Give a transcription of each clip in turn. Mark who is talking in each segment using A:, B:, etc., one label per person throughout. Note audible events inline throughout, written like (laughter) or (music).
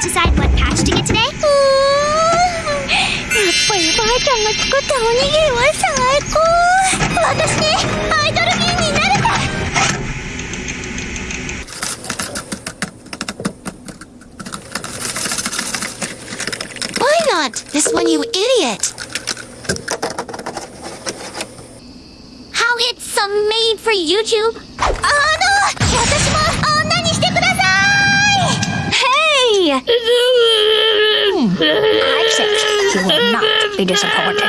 A: decide what patch to get today? やっぱりばあちゃんが作ったおにぎりは最高私ねアイドル芸人になれた
B: Why not? This one, you idiot!
A: How it's some made for YouTube?
C: Be disappointed.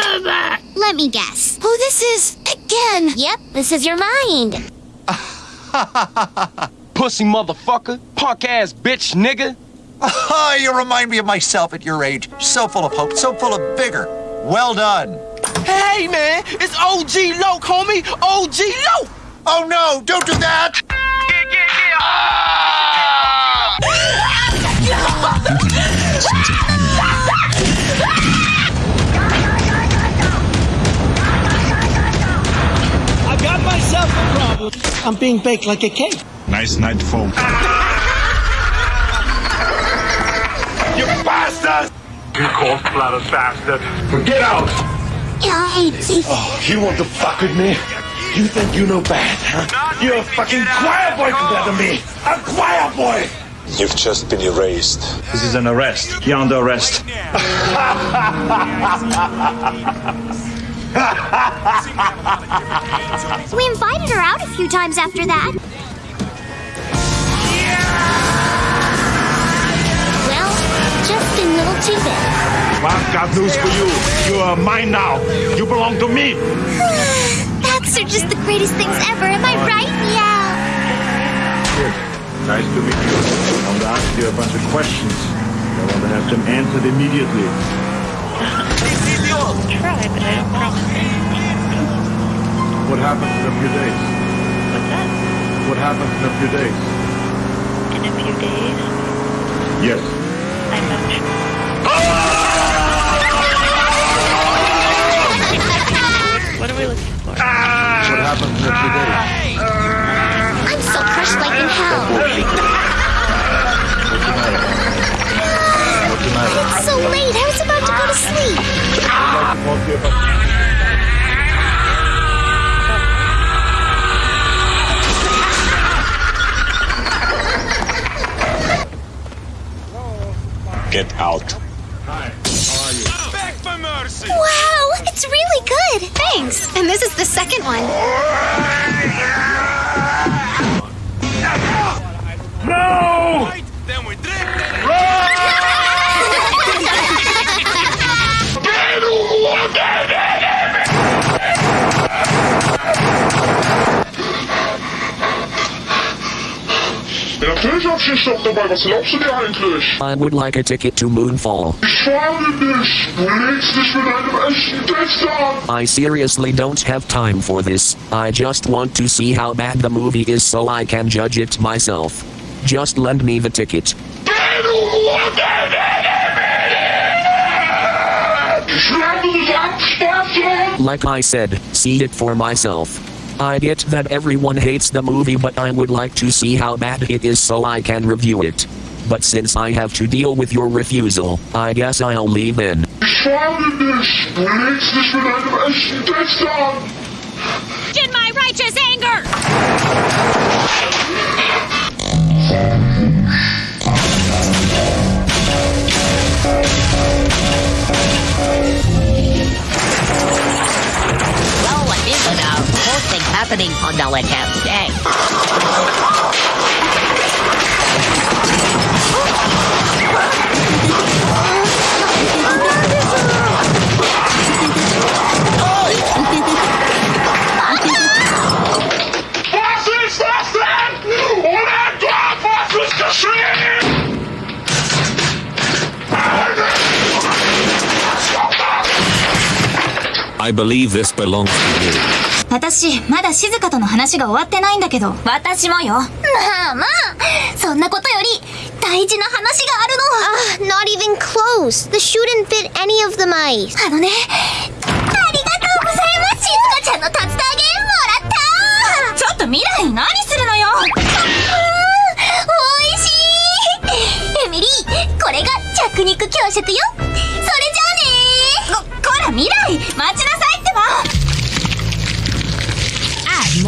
A: Let me guess.
B: Oh, this is again.
A: Yep, this is your mind. (laughs)
D: Pussy motherfucker. Punk ass bitch nigga.
E: Ah, (laughs) you remind me of myself at your age. So full of hope, so full of vigor. Well done.
D: Hey man, it's OG Loc, homie. OG Loc.
E: Oh no, don't do that!
F: I'm being baked like a cake.
G: Nice night, folks. (laughs)
D: You bastard!
G: You cold-blooded bastard. Get out!
D: Oh, you want to fuck with me? You think you know bad, huh? You're a fucking choir boy compared to me. A choir boy.
H: You've just been erased.
G: This is an arrest. You're under arrest. (laughs) (laughs)
A: We invited her out a few times after that. Well, just a little too bit.
G: Well, I've got news for you. You are mine now. You belong to me. (sighs)
A: Bats are just the greatest things ever, am I right? Yeah.
G: Nice to meet you. I want to ask you a bunch of questions. I want to have them answered immediately.
C: Try, but I don't promise.
G: What happens in a few days?
C: What's that?
G: What happens in a few days?
C: In a few days,
G: Yes.
C: I'm not sure. What are we looking for?
G: What happens in a few days?
A: I'm so crushed like in hell.
G: What's the matter?
A: It's so late. I was about to sleep.
G: I'd like to talk to you about...
H: Get out.
D: Beg for mercy.
A: Wow, it's really good. Thanks. And this is the second one.
I: I would like a ticket to Moonfall.
J: Ich frage dich, du legst dich mit einem echten Dichter an.
I: I seriously don't have time for this. I just want to see how bad the movie is so I can judge it myself. Just lend me the ticket.
J: Geh, du Ich werde dich absperren.
I: Like I said, see it for myself. I get that everyone hates the movie, but I would like to see how bad it is so I can review it. But since I have to deal with your refusal, I guess I'll leave in.
J: Ich frage dich,
K: happening on the webcam
I: I believe this belongs to you.
C: 私、まだ静香との話が終わってないんだけど。私もよ。
A: まあまあ、そんなことより、大事な話があるの。not even close. The shoe didn't fit any of the mice. あのね、ありがとうございます。静香ちゃんの竜田揚げもらった
C: ちょっと未来何するのよ
A: うん美味しいエミリー、これが
L: せてよそれ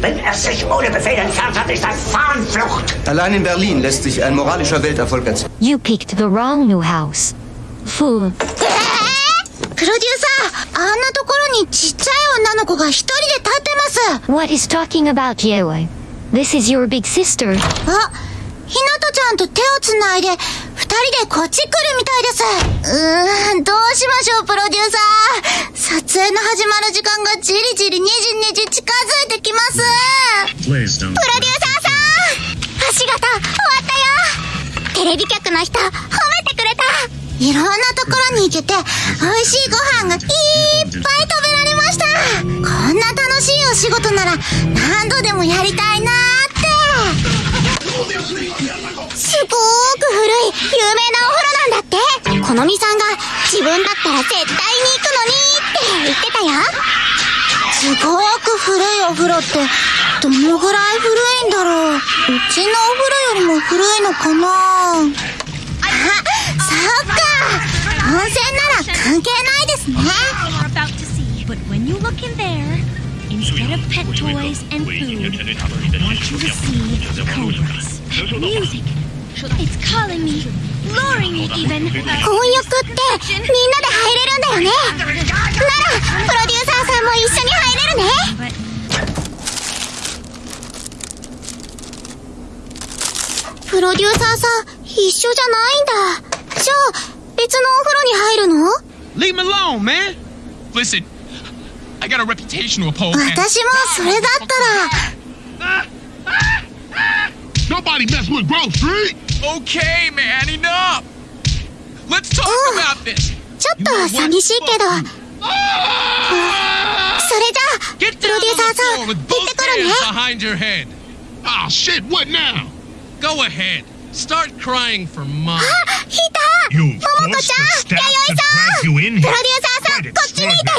M: Wenn es sich ohne Befehl entfernt hat, ist das Fahnenflucht!
N: Allein in Berlin lässt sich ein moralischer Welterfolg erzielen.
O: You picked the wrong new house. Fool.
L: プロデューサーあんなところにちっちゃい女の子が一人で立ってます
O: What is talking about you? This is your big sister.
L: あひなたちゃんと手をつないで二人でこっち来るみたいですうーんどうしましょうプロデューサー撮影の始まる時間がじりじりにじにじ近づいてきます
G: Please don't.
L: プロデューサーさん橋形終わったよテレビ局の人褒めてくれたいろんなところに行けて美味しいご飯がいっぱい食べられましたこんな楽しいお仕事なら何度でもやりたいなってすごーく古い有名なお風呂なんだってこのみさんが自分だったら絶対に行くのにって言ってたよすごーく古いお風呂ってどのぐらい古いんだろう。うちのお風呂よりも古いのかな。あそっか。温泉なら関係ないですね。(laughs) 婚約ってみんなで入れるんだよね。ならプロデューサーさんも一緒に入れる。プロデューサーさん一緒じゃないんだじゃあ別のお風呂に入るの
P: Leave him alone, man. Listen, I got a reputation to uphold.
L: 私もそれだったら
J: Nobody mess with Grove Street!
P: Okay, man, enough. Let's talk about this.
L: ちょっと寂しいけどそれじゃあ
P: Get
L: プロ
P: down
L: デュー
P: on
L: サー
P: the
L: さん
P: floor
L: 行っ
P: with
L: て
P: both
L: くるね
P: hands behind your head.
J: Ah, shit, what now?
P: Go ahead. Start crying for mom.
L: い(gasps) た
J: You
L: ももこちゃん弥生さんプロデューサーさんこっちにいたよ